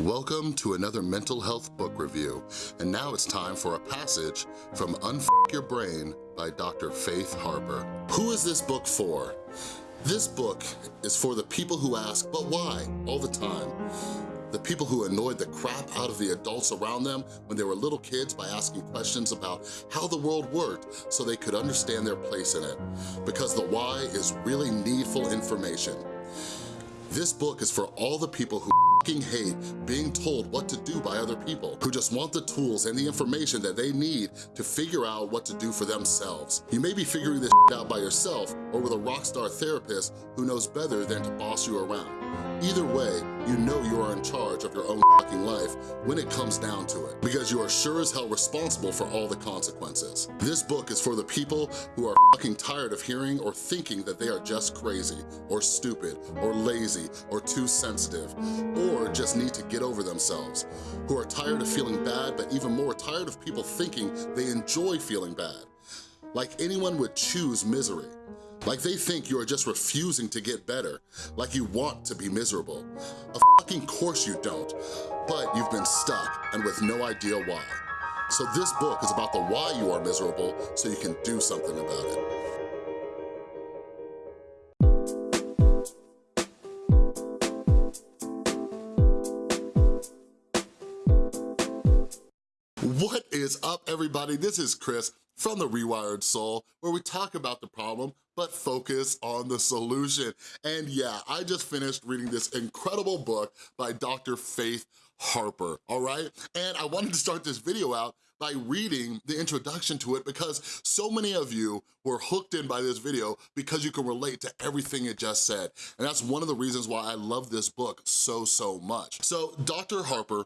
Welcome to another mental health book review, and now it's time for a passage from Unf Your Brain by Dr. Faith Harper. Who is this book for? This book is for the people who ask, but why, all the time. The people who annoyed the crap out of the adults around them when they were little kids by asking questions about how the world worked so they could understand their place in it. Because the why is really needful information. This book is for all the people who hate being told what to do by other people, who just want the tools and the information that they need to figure out what to do for themselves. You may be figuring this out by yourself or with a rock star therapist who knows better than to boss you around. Either way, you know you are in charge of your own fucking life when it comes down to it, because you are sure as hell responsible for all the consequences. This book is for the people who are fucking tired of hearing or thinking that they are just crazy, or stupid, or lazy, or too sensitive, or just need to get over themselves, who are tired of feeling bad, but even more tired of people thinking they enjoy feeling bad. Like anyone would choose misery. Like they think you are just refusing to get better, like you want to be miserable. Of fucking course you don't, but you've been stuck and with no idea why. So this book is about the why you are miserable so you can do something about it. What is up, everybody? This is Chris from The Rewired Soul, where we talk about the problem, but focus on the solution. And yeah, I just finished reading this incredible book by Dr. Faith Harper, all right? And I wanted to start this video out by reading the introduction to it because so many of you were hooked in by this video because you can relate to everything it just said. And that's one of the reasons why I love this book so, so much. So Dr. Harper,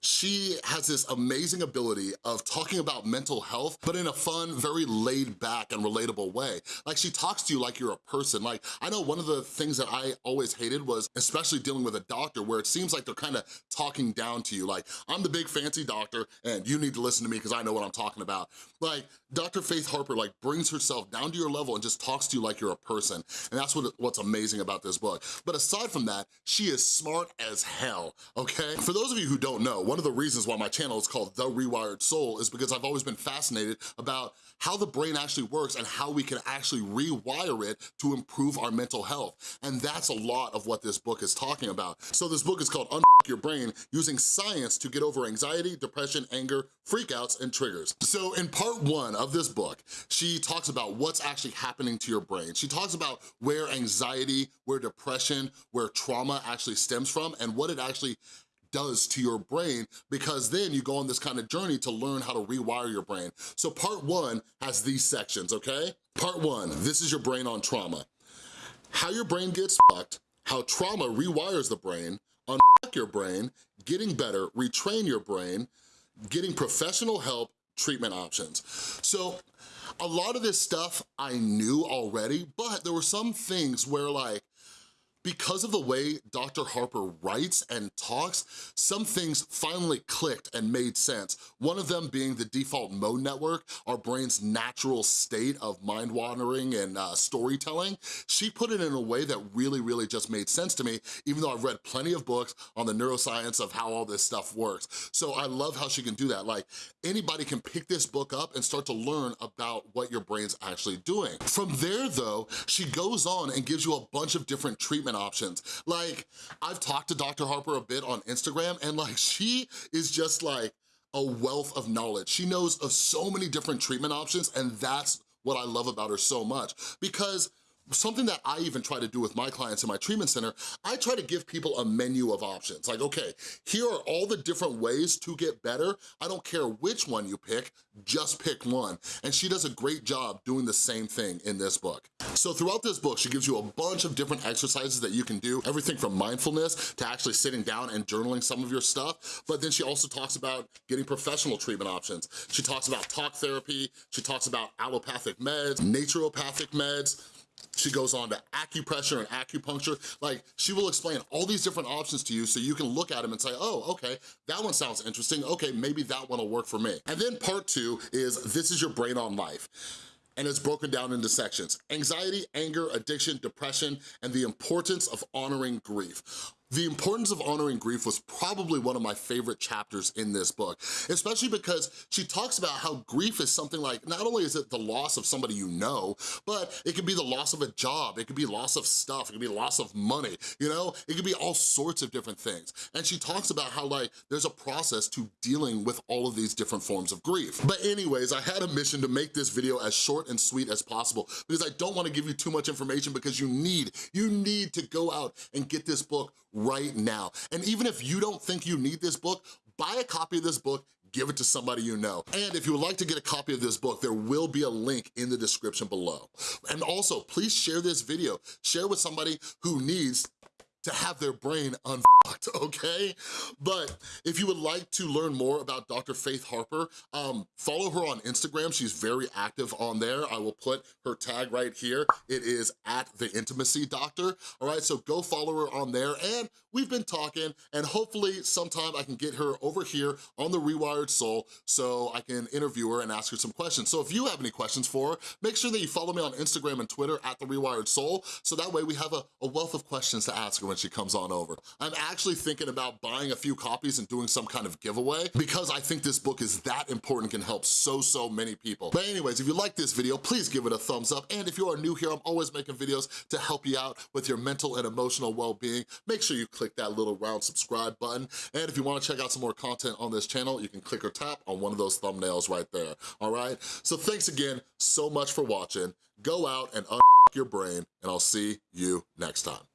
she has this amazing ability of talking about mental health, but in a fun, very laid back and relatable way. Like she talks to you like you're a person. Like I know one of the things that I always hated was, especially dealing with a doctor, where it seems like they're kind of talking down to you. Like I'm the big fancy doctor and you need to listen to me because I know what I'm talking about. Like Dr. Faith Harper like brings herself down to your level and just talks to you like you're a person. And that's what, what's amazing about this book. But aside from that, she is smart as hell, okay? For those of you who don't know, one of the reasons why my channel is called The Rewired Soul is because I've always been fascinated about how the brain actually works and how we can actually rewire it to improve our mental health. And that's a lot of what this book is talking about. So this book is called Un Your Brain, using science to get over anxiety, depression, anger, freakouts, and triggers. So in part one of this book, she talks about what's actually happening to your brain. She talks about where anxiety, where depression, where trauma actually stems from, and what it actually does to your brain because then you go on this kind of journey to learn how to rewire your brain. So part one has these sections, okay? Part one, this is your brain on trauma. How your brain gets fucked, how trauma rewires the brain, unfuck your brain, getting better, retrain your brain, getting professional help, treatment options. So a lot of this stuff I knew already, but there were some things where like, because of the way Dr. Harper writes and talks, some things finally clicked and made sense. One of them being the default mode network, our brain's natural state of mind wandering and uh, storytelling. She put it in a way that really, really just made sense to me, even though I've read plenty of books on the neuroscience of how all this stuff works. So I love how she can do that. Like anybody can pick this book up and start to learn about what your brain's actually doing. From there though, she goes on and gives you a bunch of different treatment treatment options. Like, I've talked to Dr. Harper a bit on Instagram and like, she is just like a wealth of knowledge. She knows of so many different treatment options and that's what I love about her so much because something that I even try to do with my clients in my treatment center, I try to give people a menu of options. Like, okay, here are all the different ways to get better. I don't care which one you pick, just pick one. And she does a great job doing the same thing in this book. So throughout this book, she gives you a bunch of different exercises that you can do, everything from mindfulness to actually sitting down and journaling some of your stuff, but then she also talks about getting professional treatment options. She talks about talk therapy, she talks about allopathic meds, naturopathic meds, she goes on to acupressure and acupuncture. Like, she will explain all these different options to you so you can look at them and say, oh, okay, that one sounds interesting. Okay, maybe that one will work for me. And then part two is This is Your Brain on Life and it's broken down into sections. Anxiety, anger, addiction, depression, and the importance of honoring grief. The importance of honoring grief was probably one of my favorite chapters in this book, especially because she talks about how grief is something like, not only is it the loss of somebody you know, but it could be the loss of a job, it could be loss of stuff, it could be loss of money, you know? It could be all sorts of different things. And she talks about how like, there's a process to dealing with all of these different forms of grief. But anyways, I had a mission to make this video as short and sweet as possible because I don't wanna give you too much information because you need, you need to go out and get this book right now. And even if you don't think you need this book, buy a copy of this book, give it to somebody you know. And if you would like to get a copy of this book, there will be a link in the description below. And also, please share this video. Share with somebody who needs to have their brain unfucked, okay? But if you would like to learn more about Dr. Faith Harper, um, follow her on Instagram. She's very active on there. I will put her tag right here. It is at The Intimacy Doctor, all right? So go follow her on there. And we've been talking, and hopefully sometime I can get her over here on The Rewired Soul so I can interview her and ask her some questions. So if you have any questions for her, make sure that you follow me on Instagram and Twitter at The Rewired Soul, so that way we have a, a wealth of questions to ask her when she comes on over. I'm actually thinking about buying a few copies and doing some kind of giveaway because I think this book is that important, can help so, so many people. But anyways, if you like this video, please give it a thumbs up. And if you are new here, I'm always making videos to help you out with your mental and emotional well-being. Make sure you click that little round subscribe button. And if you wanna check out some more content on this channel, you can click or tap on one of those thumbnails right there, all right? So thanks again so much for watching. Go out and your brain, and I'll see you next time.